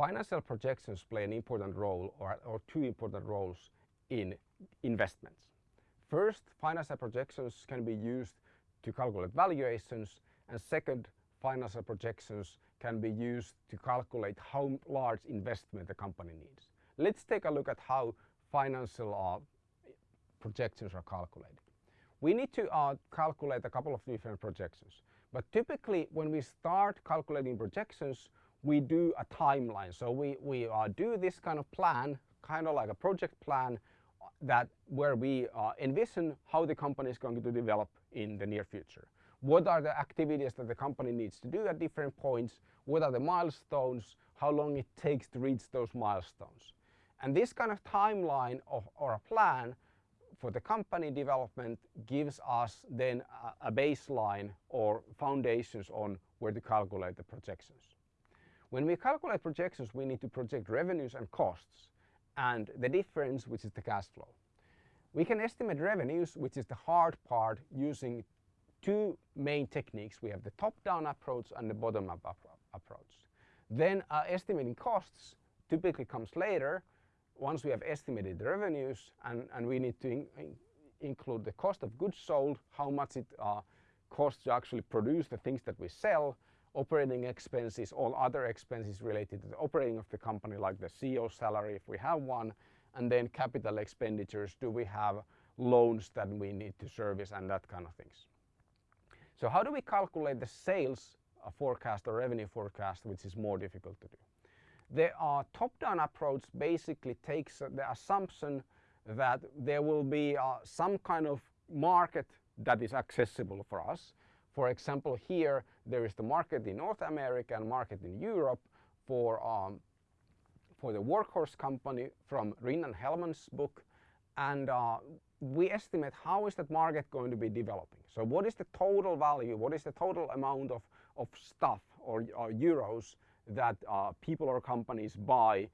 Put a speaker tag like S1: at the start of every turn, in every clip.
S1: financial projections play an important role or, two important roles in investments. First, financial projections can be used to calculate valuations and second, financial projections can be used to calculate how large investment the company needs. Let's take a look at how financial uh, projections are calculated. We need to uh, calculate a couple of different projections. But typically when we start calculating projections, we do a timeline. So we, we uh, do this kind of plan, kind of like a project plan that where we uh, envision how the company is going to develop in the near future. What are the activities that the company needs to do at different points? What are the milestones? How long it takes to reach those milestones? And this kind of timeline of, or a plan for the company development gives us then a, a baseline or foundations on where to calculate the projections. When we calculate projections, we need to project revenues and costs and the difference, which is the cash flow. We can estimate revenues, which is the hard part, using two main techniques. We have the top-down approach and the bottom-up approach. Then uh, estimating costs typically comes later once we have estimated the revenues and, and we need to in, in include the cost of goods sold, how much it uh, costs to actually produce the things that we sell, operating expenses, all other expenses related to the operating of the company like the CEO salary if we have one, and then capital expenditures, do we have loans that we need to service and that kind of things. So how do we calculate the sales uh, forecast or revenue forecast which is more difficult to do? The uh, top-down approach basically takes the assumption that there will be uh, some kind of market that is accessible for us. For example, here there is the market in North America and market in Europe for, um, for the workhorse company from Rin and Hellmann's book. And uh, we estimate how is that market going to be developing. So what is the total value, what is the total amount of, of stuff or, or euros that uh, people or companies buy,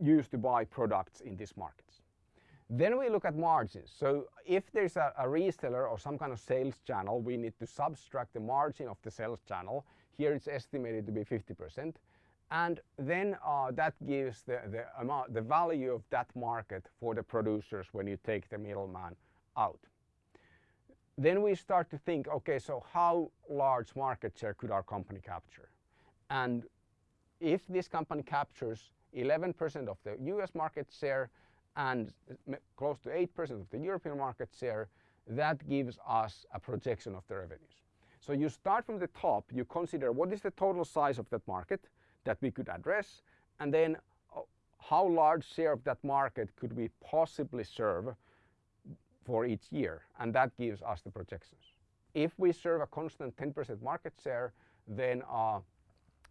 S1: use to buy products in these markets. Then we look at margins. So if there's a, a, reseller or some kind of sales channel, we need to subtract the margin of the sales channel. Here it's estimated to be 50%. And then uh, that gives the, the, amount, the value of that market for the producers when you take the middleman out. Then we start to think, okay, so how large market share could our company capture? And if this company captures 11% of the US market share and close to 8% of the European market share, that gives us a projection of the revenues. So you start from the top, you consider what is the total size of that market that we could address, and then uh, how large share of that market could we possibly serve for each year, and that gives us the projections. If we serve a constant 10% market share, then uh,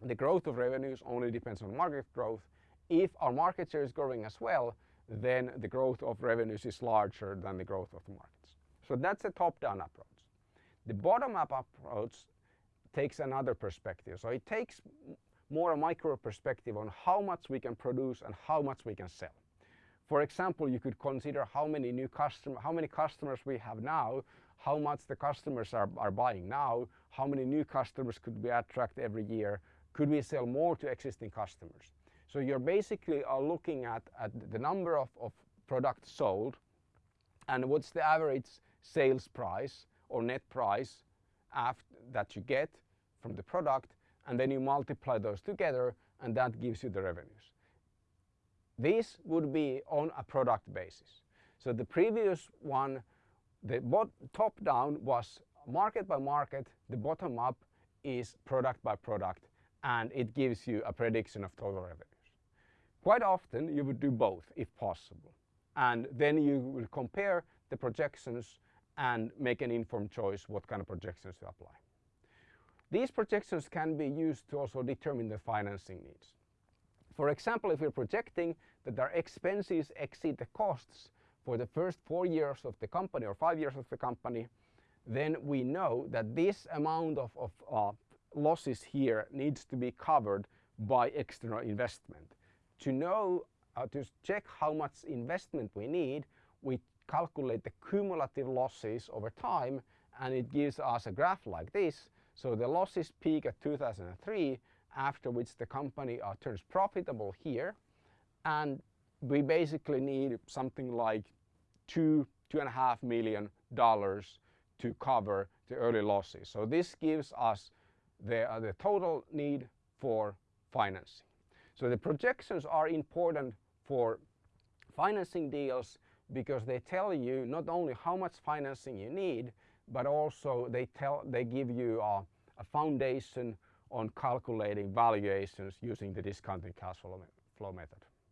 S1: the growth of revenues only depends on market growth. If our market share is growing as well, then the growth of revenues is larger than the growth of the markets. So that's a top-down approach. The bottom-up approach takes another perspective. So it takes more a micro perspective on how much we can produce and how much we can sell. For example, you could consider how many new customer, how many customers we have now, how much the customers are, are buying now, how many new customers could we attract every year, could we sell more to existing customers? So you're basically are looking at, at the number of, of products sold and what's the average sales price or net price after, that you get from the product and then you multiply those together and that gives you the revenues. This would be on a product basis. So the previous one, the top down was market by market, the bottom up is product by product and it gives you a prediction of total revenues. Quite often you would do both if possible and then you will compare the projections and make an informed choice what kind of projections to apply. These projections can be used to also determine the financing needs. For example, if we're projecting that our expenses exceed the costs for the first four years of the company or five years of the company, then we know that this amount of, of uh, losses here needs to be covered by external investment. To know, uh, to check how much investment we need, we calculate the cumulative losses over time and it gives us a graph like this. So the losses peak at 2003 after which the company uh, turns profitable here and we basically need something like two, two and a half million dollars to cover the early losses. So this gives us the, uh, the total need for financing. So the projections are important for financing deals because they tell you not only how much financing you need, but also they tell they give you a, a foundation on calculating valuations using the discounted cash flow, flow method.